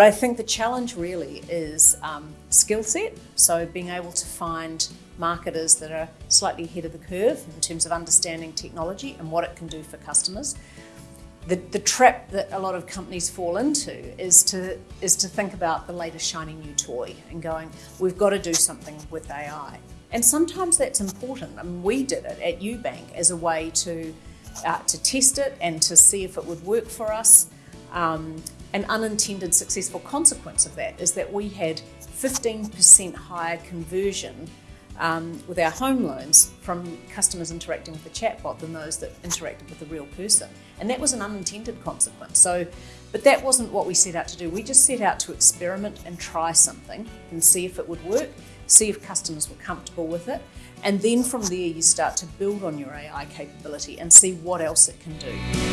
But I think the challenge really is um, skill set. So being able to find marketers that are slightly ahead of the curve in terms of understanding technology and what it can do for customers. The, the trap that a lot of companies fall into is to, is to think about the latest shiny new toy and going, we've got to do something with AI. And sometimes that's important. I mean, we did it at UBank as a way to, uh, to test it and to see if it would work for us. Um, an unintended successful consequence of that is that we had 15% higher conversion um, with our home loans from customers interacting with the chatbot than those that interacted with the real person. And that was an unintended consequence. So, but that wasn't what we set out to do. We just set out to experiment and try something and see if it would work, see if customers were comfortable with it. And then from there, you start to build on your AI capability and see what else it can do.